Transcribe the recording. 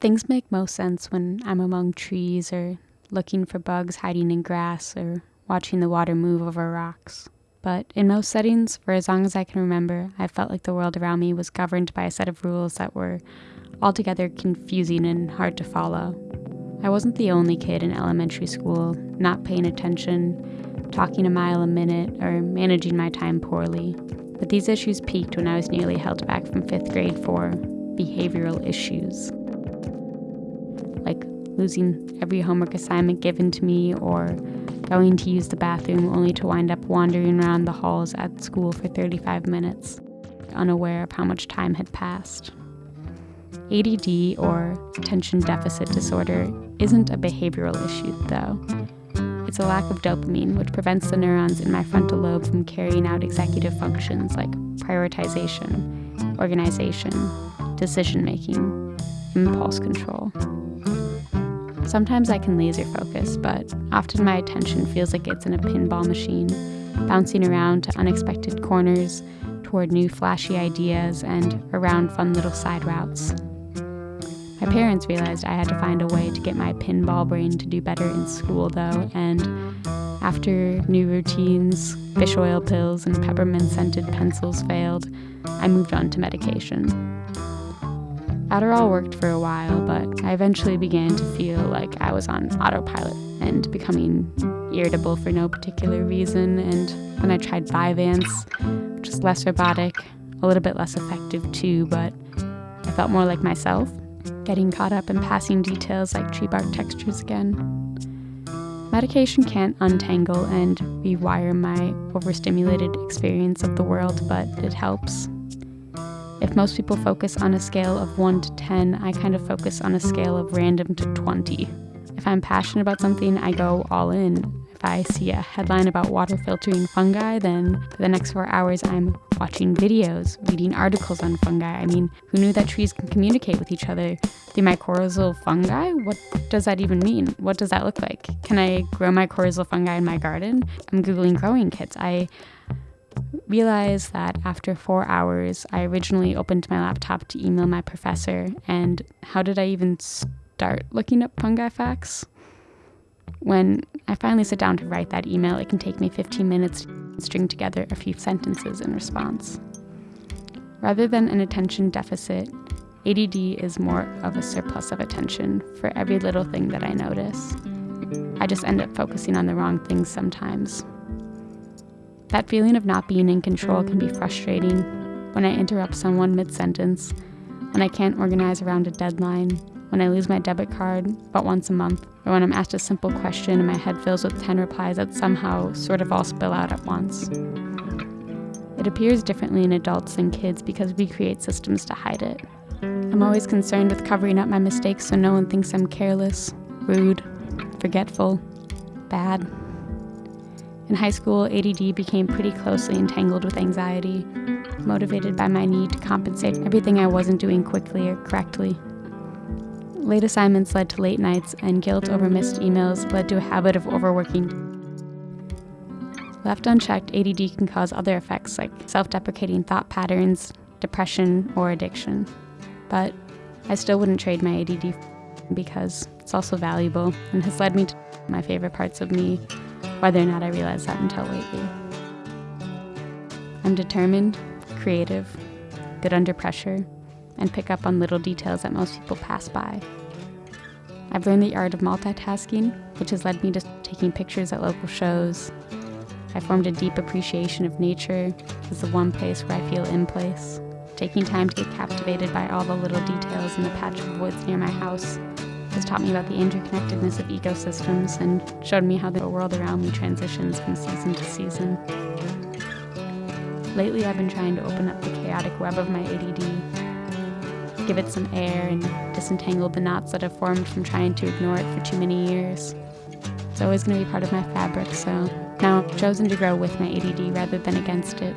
Things make most sense when I'm among trees or looking for bugs hiding in grass or watching the water move over rocks. But in most settings, for as long as I can remember, I felt like the world around me was governed by a set of rules that were altogether confusing and hard to follow. I wasn't the only kid in elementary school not paying attention, talking a mile a minute, or managing my time poorly. But these issues peaked when I was nearly held back from fifth grade for behavioral issues. Losing every homework assignment given to me, or going to use the bathroom only to wind up wandering around the halls at school for 35 minutes, unaware of how much time had passed. ADD, or attention deficit disorder, isn't a behavioral issue, though. It's a lack of dopamine, which prevents the neurons in my frontal lobe from carrying out executive functions like prioritization, organization, decision making, impulse control. Sometimes I can laser focus, but often my attention feels like it's in a pinball machine, bouncing around to unexpected corners, toward new flashy ideas, and around fun little side routes. My parents realized I had to find a way to get my pinball brain to do better in school, though, and after new routines, fish oil pills, and peppermint scented pencils failed, I moved on to medication. Adderall worked for a while, but I eventually began to feel like I was on autopilot and becoming irritable for no particular reason. And when I tried Vyvanse, which was less robotic, a little bit less effective too, but I felt more like myself getting caught up in passing details like tree bark textures again. Medication can't untangle and rewire my overstimulated experience of the world, but it helps. If most people focus on a scale of 1 to 10, I kind of focus on a scale of random to 20. If I'm passionate about something, I go all in. If I see a headline about water filtering fungi, then for the next four hours I'm watching videos, reading articles on fungi. I mean, who knew that trees can communicate with each other? The mycorrhizal fungi? What does that even mean? What does that look like? Can I grow mycorrhizal fungi in my garden? I'm Googling growing kits. I realized that after four hours, I originally opened my laptop to email my professor, and how did I even start looking up fungi facts? When I finally sit down to write that email, it can take me 15 minutes to string together a few sentences in response. Rather than an attention deficit, ADD is more of a surplus of attention for every little thing that I notice. I just end up focusing on the wrong things sometimes. That feeling of not being in control can be frustrating when I interrupt someone mid sentence, when I can't organize around a deadline, when I lose my debit card but once a month, or when I'm asked a simple question and my head fills with 10 replies that somehow sort of all spill out at once. It appears differently in adults than kids because we create systems to hide it. I'm always concerned with covering up my mistakes so no one thinks I'm careless, rude, forgetful, bad. In high school, ADD became pretty closely entangled with anxiety, motivated by my need to compensate everything I wasn't doing quickly or correctly. Late assignments led to late nights, and guilt over missed emails led to a habit of overworking. Left unchecked, ADD can cause other effects like self deprecating thought patterns, depression, or addiction. But I still wouldn't trade my ADD because it's also valuable and has led me to my favorite parts of me, whether or not I realized that until lately. I'm determined, creative, good under pressure, and pick up on little details that most people pass by. I've learned the art of multitasking, which has led me to taking pictures at local shows. I formed a deep appreciation of nature as the one place where I feel in place. Taking time to get captivated by all the little details in the patch of woods near my house has taught me about the interconnectedness of ecosystems and showed me how the world around me transitions from season to season. Lately, I've been trying to open up the chaotic web of my ADD give it some air and disentangle the knots that have formed from trying to ignore it for too many years. It's always going to be part of my fabric, so now I've chosen to grow with my ADD rather than against it.